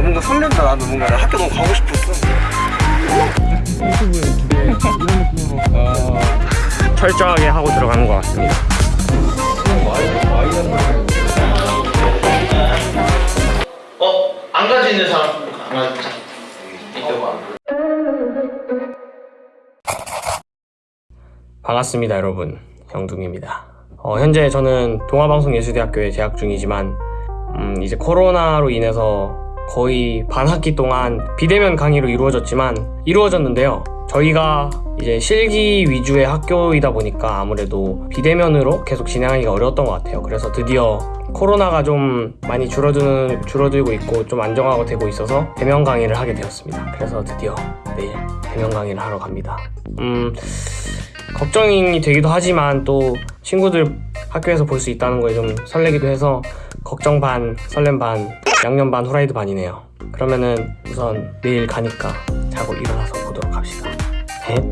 뭔가 설렌다 나도 뭔가 나 학교 너무 가고 싶었어 유튜브에 기대 이런 느낌으로 어, 철저하게 하고 들어가는 것 같습니다. 어? 안 가지고 있는 사람 안 가지고 반갑습니다, 여러분. 형둥입니다. 어, 현재 저는 동아방송예술대학교에 재학 중이지만 음, 이제 코로나로 인해서 거의 반 학기 동안 비대면 강의로 이루어졌지만 이루어졌는데요. 저희가 이제 실기 위주의 학교이다 보니까 아무래도 비대면으로 계속 진행하기가 어려웠던 것 같아요. 그래서 드디어 코로나가 좀 많이 줄어드는 줄어들고 있고 좀 안정화가 되고 있어서 대면 강의를 하게 되었습니다. 그래서 드디어 내일 대면 강의를 하러 갑니다. 음, 걱정이 되기도 하지만 또 친구들 학교에서 볼 수 있다는 거에 좀 설레기도 해서 걱정 반, 설렘 반, 양념 반, 후라이드 반이네요. 그러면은 우선 내일 가니까 자고 일어나서 보도록 합시다. 셋.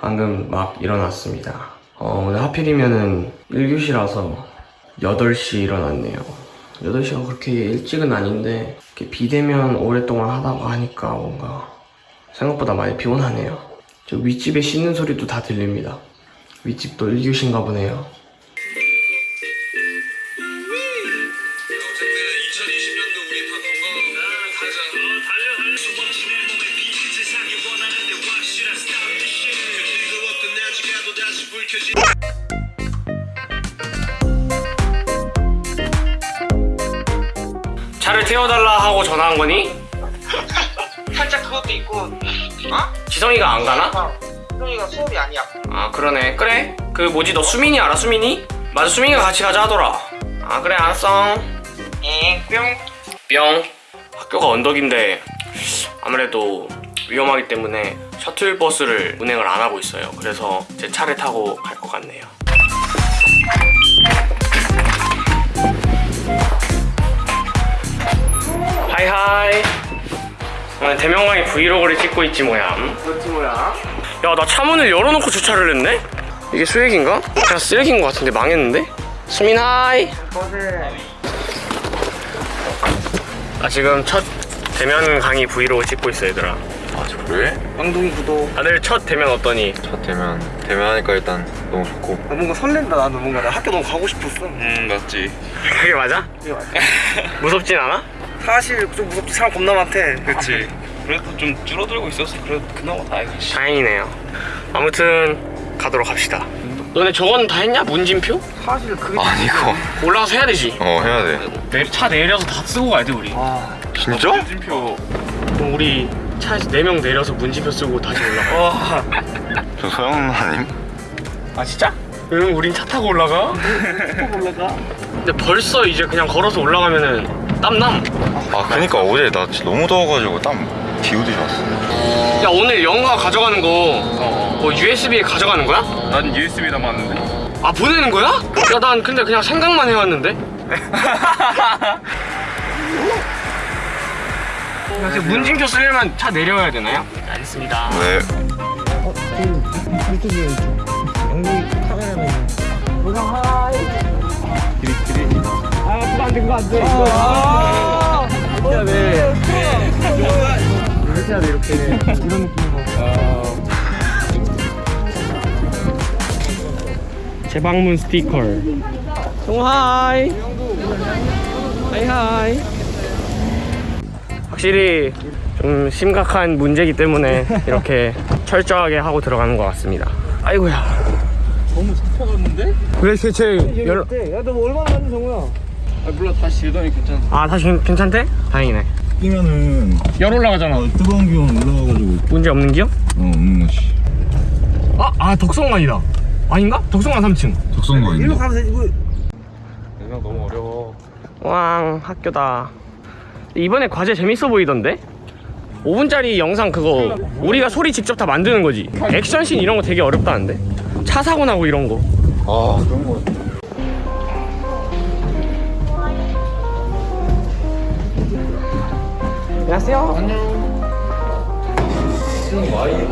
방금 막 일어났습니다. 어, 오늘 하필이면은 1교시라서 8시 일어났네요. 8시가 그렇게 일찍은 아닌데 이렇게 비대면 오랫동안 하다가 하니까 뭔가 생각보다 많이 피곤하네요. 저 윗집에 씻는 소리도 다 들립니다. 윗집도 1교시인가 보네요. 차를 태워달라 하고 전화한 거니? 살짝 그것도 있고 어? 지성이가 안 가나? 형이가 수업이 아니야. 아 그러네. 그래? 그 뭐지? 너 수민이 알아? 수민이? 맞아 수민이가 같이 가자 하더라. 아 그래 알았어. 엥뿅. 뿅. 학교가 언덕인데 아무래도 위험하기 때문에 셔틀버스를 운행을 안 하고 있어요. 그래서 제 차를 타고 갈 것 같네요. hi hi. 오늘 대면 강의 브이로그를 찍고 있지 뭐야 그렇지 뭐야 야 나 차문을 열어놓고 주차를 했네? 이게 수액인가? 그냥 쓰레기인 것 같은데 망했는데? 수민 hi 나 지금 첫 대면 강의 브이로그 찍고 있어 얘들아 아 그래? 양동이 구독 다들 첫 대면 어떠니? 첫 대면 대면하니까 일단 너무 좋고 나 뭔가 설렌다 나도 뭔가 나 학교 너무 가고 싶었어 음 맞지 그게 맞아? 그게 맞아. 무섭진 않아? 사실 좀 무섭지 사람 겁나 많대 그치 그래도 좀 줄어들고 있어서 그래도 그나마 다행이지 다행이네요 아무튼 가도록 합시다 너네 저건 다 했냐? 문진표? 사실 그게 아니 이거 올라가서 해야 되지 어 해야 돼 내, 차 내려서 다 쓰고 가야 돼 우리 아 진짜? 문진표 그럼 우리 차에서 4명 내려서 문진표 쓰고 다시 올라가 저 서영 아님? 아 진짜? 응 우린 차 타고 올라가? 올라가 근데 벌써 이제 그냥 걸어서 올라가면은 땀남 아 그니까 어제 나 진짜 너무 더워가지고 땀 비오듯이 왔어 야 오늘 영화 가져가는 거뭐 USB에 가져가는 거야? 난 USB 담았는데. 아 보내는 거야? 야 난 근데 그냥 생각만 해왔는데. 야, 지금 문진표 쓰려면 차 내려야 되나요? 알겠습니다. 네. 어? 지금 유튜브에 영국 카메라맨. 보상 하이 기리 기리 아 그거 안돼 그거. 안돼 돼 이렇게 이런 느낌으로 재방문 스티커 동하이. 하이하이. 확실히 좀 심각한 문제이기 때문에 이렇게 철저하게 하고 들어가는 것 같습니다. 아이고야. 너무 잡혀갔는데? 왜 대체 연... 야너 얼마나 하는 정우야? 아 몰라. 다시 들더니 괜찮아 아 다시 괜- 괜찮대? 다행이네 끼면은 열 올라가잖아. 어, 뜨거운 기운 올라가가지고. 문제 없는 기요? 어 없는 거지. 아, 아 덕성관이다. 아닌가? 덕성관 3층. 적성거 일로 가면 되지 뭐 내가 너무 어려워. 왕 학교다. 이번에 과제 재밌어 보이던데? 5분짜리 영상 그거 우리가 소리 직접 다 만드는 거지. 액션씬 이런 거 되게 어렵다는데? 차 사고 나고 이런 거. 아 그런 거 안녕하세요 안녕하세요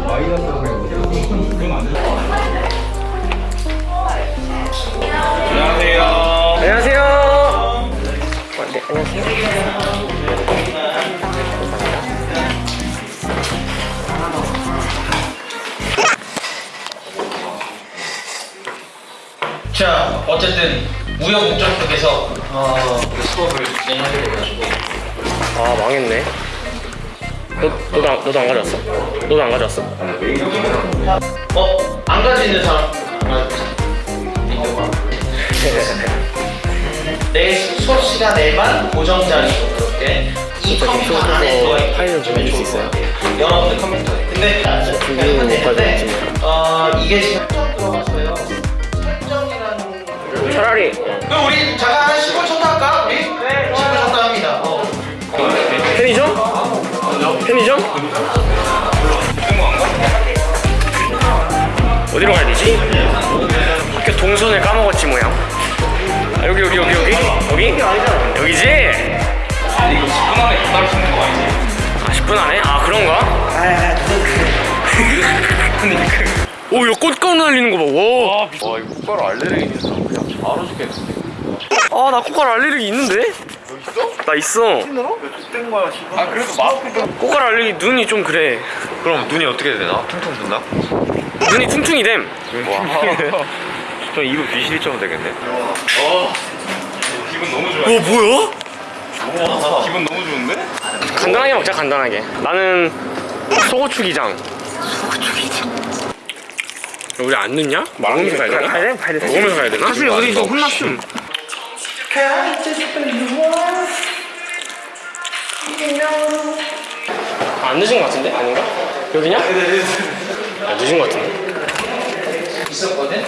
안녕하세요 네, 안녕하세요. 자, 어쨌든 우여곡절 속에서 어, 그 수업을 진행하게 돼가지고 아 망했네. 너 너도 안, 너도 안 가져왔어? 너도 안 가져왔어? 어? 안 가지는 사람 내 수업 시간에만 고정 자리로 그렇게 이 컴퓨터 안에 파일을 좀 보내줄 수 있어요? 여러분들 컴퓨터에 근데 되는데 어 이게 설정 들어갔어요 설정이라는 차라리 그럼 우리 잠깐 한 10분 쳤다 할까? 우리? 네 10분 쳤다 합니다 어. 편의점? 편의점? 어디로 가야 되지? 학교 동선을 까먹었지 뭐야. 아, 여기 여기 여기 여기 여기 여기지? 이거 10분 안에 바로 치는 거 아니지? 아 10분 안에? 아 그런가? 오, 이거 꽃가루 날리는 거 봐. 와. 와 이거 꽃가루 알레르기 있어 그냥 바로 죽겠는데 아, 나 꽃가루 알레르기 있는데? 나 있어. 뗀 거야 지금 아 그래도 마스크 꽃가루 알레르기 눈이 좀 그래. 그럼 눈이 어떻게 되나? 퉁퉁 붓나? 눈이 퉁퉁이 됨. 와. 저 비실이 좀 되겠네 기분 너무 좋아 어, 뭐야? 기분 너무 좋은데? 간단하게 먹자, 간단하게. 나는 소고추 기장. 소고추 기장. 우리 안 늦냐? 먹으면서 가야 되나? 가야 돼? 가야 돼. 먹으면서 가야 되나? 사실 우리 좀 혼났음. 아, 안 늦은 것 같은데? 아닌가? 여기냐? 아, 늦은 것 같은데? 있었거든.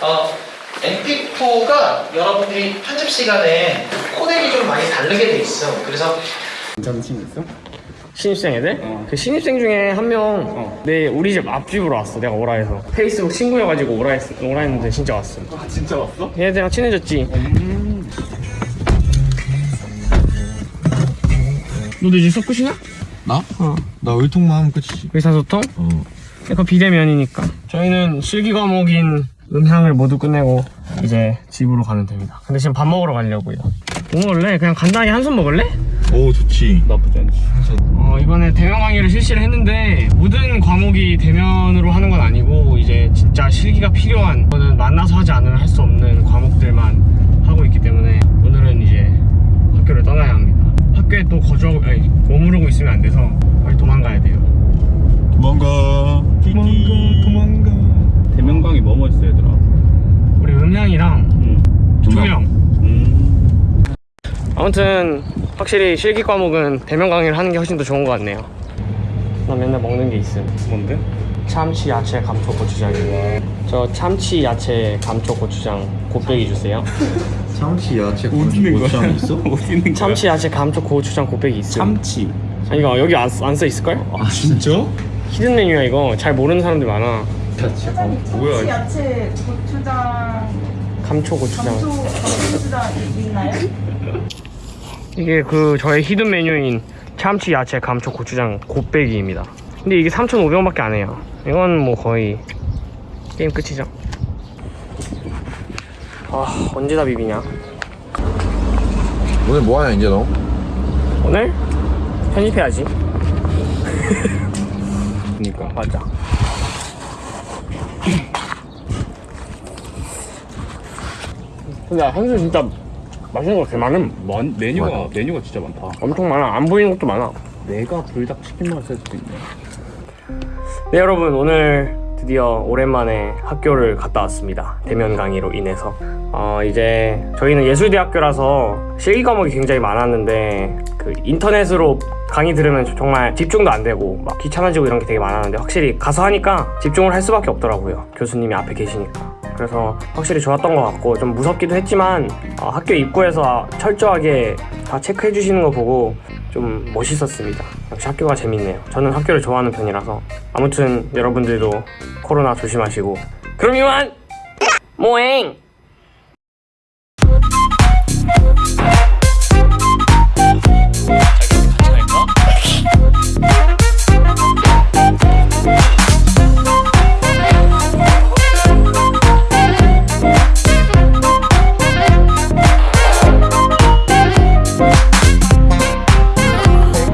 어, MP4가 여러분들이 편집 시간에 코덱이 좀 많이 다르게 돼 있어. 그래서 신입생 애들? 그 신입생 중에 한명내 우리 집 앞집으로 왔어 내가 오라 해서 페이스북 친구여가지고 오라, 했, 오라 했는데 진짜 왔어 아 진짜 왔어? 얘들이랑 친해졌지 너도 이제 끝이냐? 나? 나 의통만 하면 끝이지 의사소통? 어 그거 비대면이니까 저희는 실기 과목인 음향을 모두 끝내고 이제 집으로 가면 됩니다 근데 지금 밥 먹으러 가려고요 뭐 먹을래? 그냥 간단하게 한숨 먹을래? 오 좋지 나쁘지 않지. 어, 이번에 대면 강의를 실시를 했는데 모든 과목이 대면으로 하는 건 아니고 이제 진짜 실기가 필요한 거는 만나서 하지 않으면 할 수 없는 과목들만 하고 있기 때문에 오늘은 이제 학교를 떠나야 합니다. 학교에 또 거주하고 아니 머무르고 있으면 안 돼서 빨리 도망가야 돼요. 도망가 도망가 도망가 대명강이 뭐뭐 있어 얘들아? 우리 음향이랑 응. 조명. 음. 아무튼 확실히 실기 과목은 대면 강의를 하는 게 훨씬 더 좋은 것 같네요. 나 맨날 먹는 게 있음. 뭔데? 참치 야채 감초 고추장이요. 저 참치 야채 감초 고추장 곱빼기 주세요. 참치 야채 어디 있는 거야? 있어? 어디 있는 거야? 참치 야채 감초 고추장 곱빼기 있음. 참치. 아, 이거 여기 안써 있을걸? 아 진짜? hidden 메뉴야 이거. 잘 모르는 사람들 많아. 뭐야 야채 고추장 감초 고추장. 감초 고추장 있나요? 이게 그 저의 hidden 메뉴인 참치 야채 감초 고추장 곱빼기입니다. 근데 이게 3,500원 밖에 안 해요. 이건 뭐 거의 게임 끝이죠. 아 언제 다 비비냐? 오늘 뭐하냐 이제 너? 오늘 편집해야지. 그니까. 맞아. 근데 한술 진짜 맛있는 거 개 많음. 많 메뉴가 많아. 메뉴가 진짜 많다. 엄청 많아. 안 보이는 것도 많아. 내가 불닭 치킨만 쓸 수도 있네. 네 여러분 오늘 드디어 오랜만에 학교를 갔다 왔습니다. 대면 강의로 인해서. 어 이제 저희는 예술대학교라서 실기 과목이 굉장히 많았는데 그 인터넷으로 강의 들으면 정말 집중도 안 되고 막 귀찮아지고 이런 게 되게 많았는데 확실히 가서 하니까 집중을 할 수밖에 없더라고요. 교수님이 앞에 계시니까. 그래서 확실히 좋았던 것 같고 좀 무섭기도 했지만 어, 학교 입구에서 철저하게 다 체크해 주시는 거 보고 좀 멋있었습니다. 역시 학교가 재밌네요. 저는 학교를 좋아하는 편이라서 아무튼 여러분들도 코로나 조심하시고 그럼 이만 모행